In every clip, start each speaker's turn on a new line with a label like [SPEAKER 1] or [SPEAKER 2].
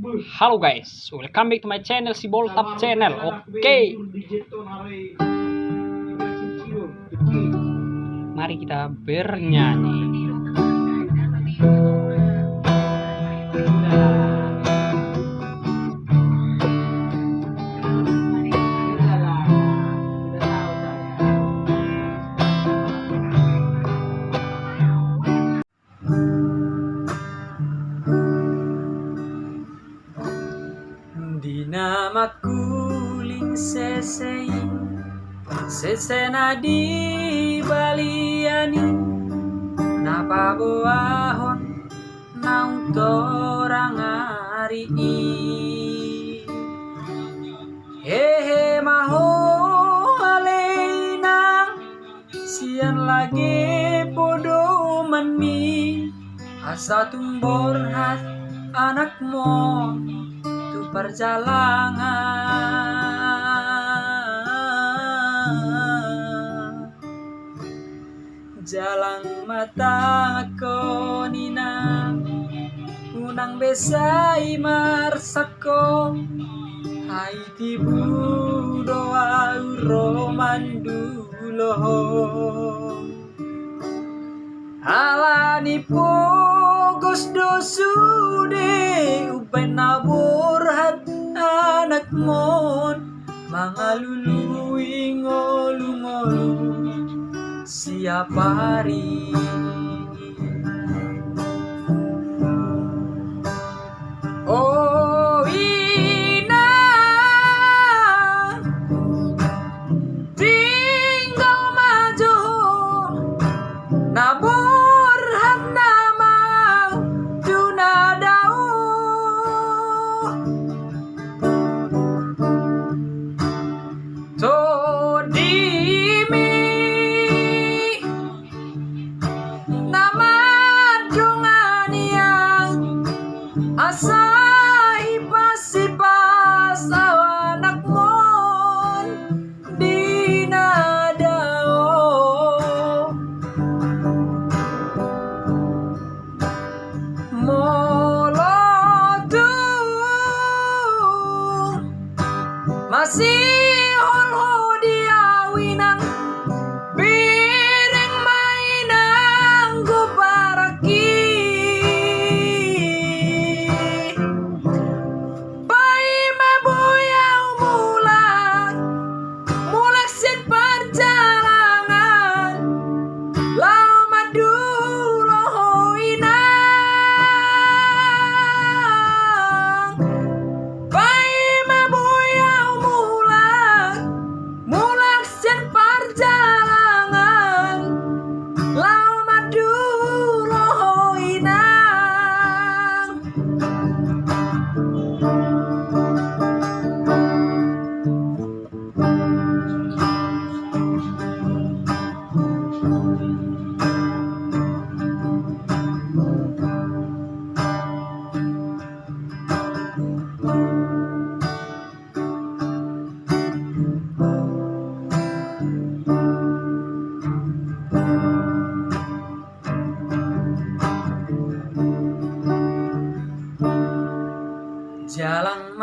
[SPEAKER 1] Halo guys, welcome back to my channel si Boltap channel. Oke, mari kita bernyanyi.
[SPEAKER 2] Sesei Sesena di baliani Napa boahon Naung torang hari Hehe maho alena Sian lagi podo manmi Asa tumbor hat anakmu tu perjalanan Jalan mata nina. Unang besai marsako Hai tibu doa romandulo. Alani pogos dosude upen nabur hat anak mon Mga luluwing o lungolong Siya pa rin. assim.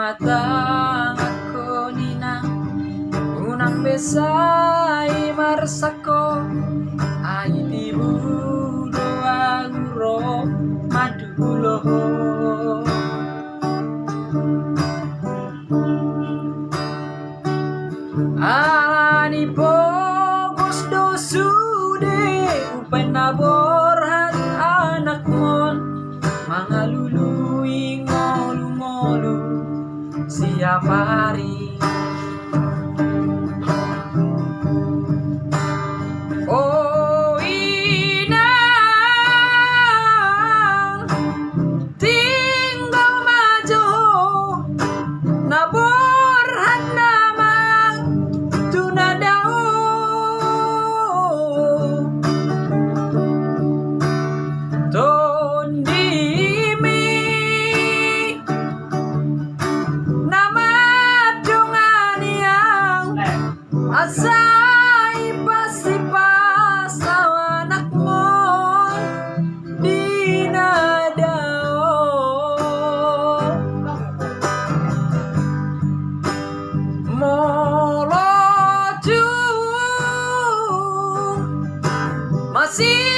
[SPEAKER 2] Jalang mata aku nina. Unang besai marsako Ai tibu doa uro madulo Alani pogos dosude Upen nabor anak mon ngolu-ngolu siap hari more to Masih